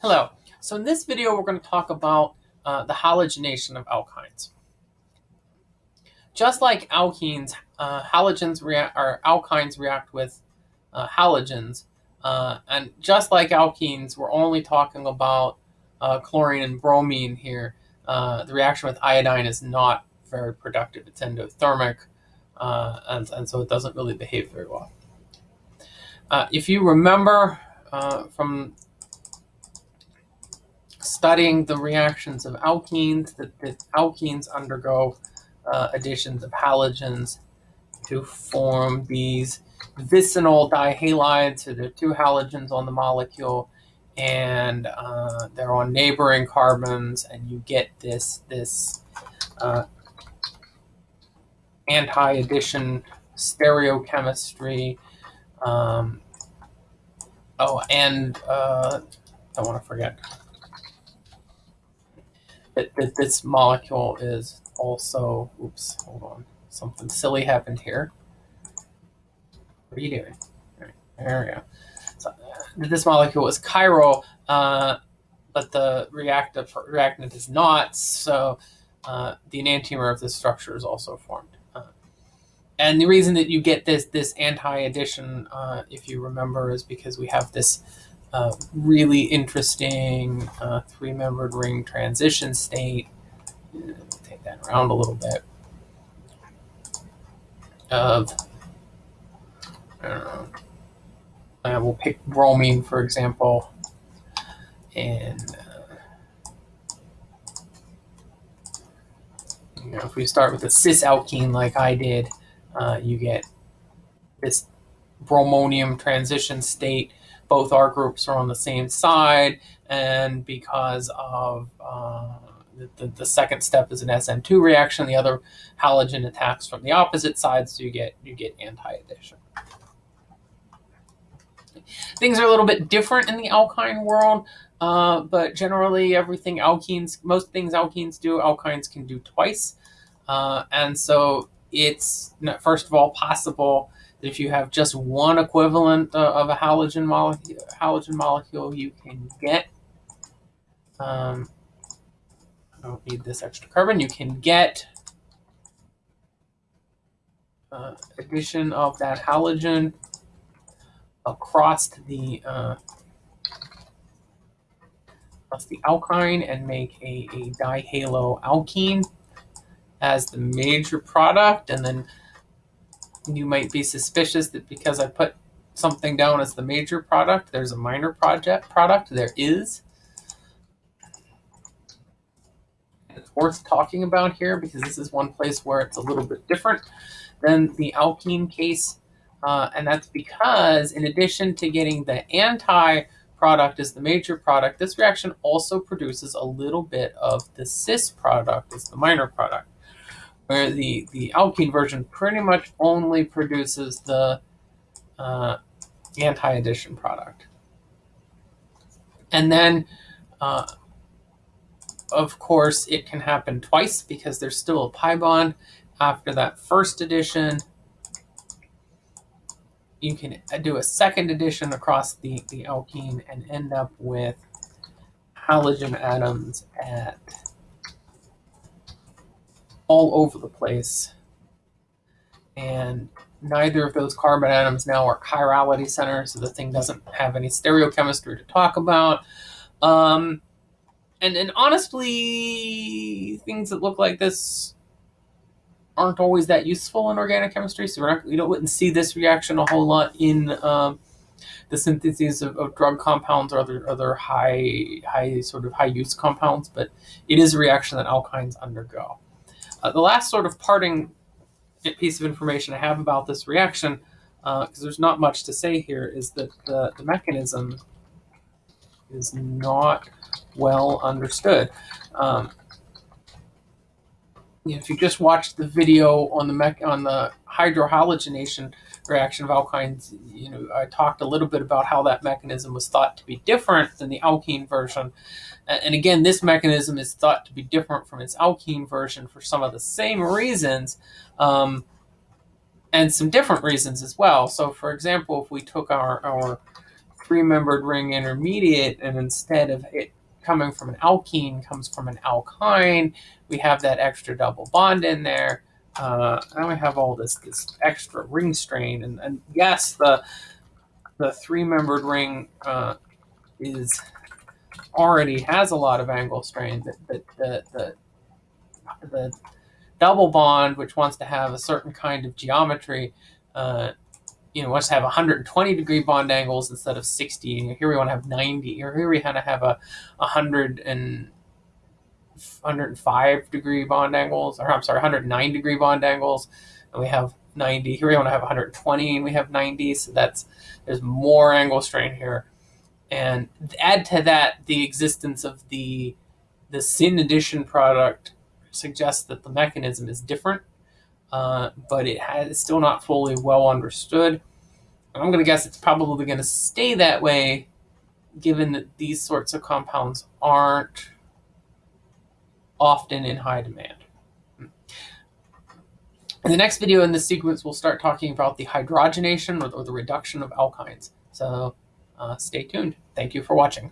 Hello. So in this video, we're going to talk about uh, the halogenation of alkynes. Just like alkenes, uh, halogens react or alkynes react with uh, halogens, uh, and just like alkenes, we're only talking about uh, chlorine and bromine here. Uh, the reaction with iodine is not very productive; it's endothermic, and, and so it doesn't really behave very well. if you remember from studying the reactions of alkenes, that, that alkenes undergo uh, additions of halogens to form these vicinal dihalides. So there are two halogens on the molecule, and uh, they're on neighboring carbons, and you get this this uh, anti-addition stereochemistry. Um, oh, and uh, I want to forget that, that this molecule is also, oops, hold on, something silly happened here. What are you doing? There we go. So, this molecule is chiral, uh, but the reactive reactant is not, so uh, the enantiomer of this structure is also formed. Uh, and the reason that you get this this anti-addition, uh, if you remember, is because we have this uh, really interesting uh, three-membered ring transition state. Take that around a little bit. Of, I don't know, we'll pick bromine, for example, and uh, you know, if we start with a cis alkene like I did, uh, you get this bromonium transition state both our groups are on the same side, and because of uh, the, the, second step is an SN2 reaction, the other halogen attacks from the opposite side, so you get you get anti-addition. Things are a little bit different in the alkyne world, uh, but generally everything alkenes, most things alkenes do, alkynes can do twice. Uh, and so it's, first of all, possible if you have just one equivalent uh, of a halogen molecule, halogen molecule, you can get. Um, I don't need this extra carbon. You can get uh, addition of that halogen across the uh, across the alkyne and make a, a dihaloalkene as the major product, and then you might be suspicious that because I put something down as the major product, there's a minor project product. There is. It's worth talking about here because this is one place where it's a little bit different than the alkene case. Uh, and that's because in addition to getting the anti product as the major product, this reaction also produces a little bit of the cis product as the minor product where the, the alkene version pretty much only produces the uh, anti-addition product. And then, uh, of course, it can happen twice because there's still a pi bond after that first addition. You can do a second addition across the, the alkene and end up with halogen atoms at all over the place. And neither of those carbon atoms now are chirality centers, so the thing doesn't have any stereochemistry to talk about. Um, and, and honestly, things that look like this aren't always that useful in organic chemistry, so we're not, we don't wouldn't see this reaction a whole lot in um, the syntheses of, of, drug compounds or other other high high sort of high use compounds, but it is a reaction that alkynes undergo. Uh, the last sort of parting piece of information I have about this reaction, because uh, there's not much to say here, is that the, the mechanism is not well understood. Um, if you just watched the video on the mech on the hydrohalogenation reaction of alkynes, you know, I talked a little bit about how that mechanism was thought to be different than the alkene version. And again, this mechanism is thought to be different from its alkene version for some of the same reasons, um, and some different reasons as well. So for example, if we took our, our three-membered ring intermediate, and instead of it coming from an alkene comes from an alkyne, we have that extra double bond in there. Uh, now we have all this this extra ring strain, and, and yes, the the three-membered ring uh, is already has a lot of angle strain. The, the, the, the, the double bond, which wants to have a certain kind of geometry, uh, you know, to have 120 degree bond angles instead of 60. Here we want to have 90. Or here we want to have a 100 and 105 degree bond angles, or I'm sorry, 109 degree bond angles, and we have 90. Here we want to have 120, and we have 90. So that's there's more angle strain here, and add to that the existence of the the syn addition product suggests that the mechanism is different, uh, but it has it's still not fully well understood. I'm going to guess it's probably going to stay that way, given that these sorts of compounds aren't often in high demand. In the next video in this sequence, we'll start talking about the hydrogenation or, the reduction of alkynes. So uh, stay tuned. Thank you for watching.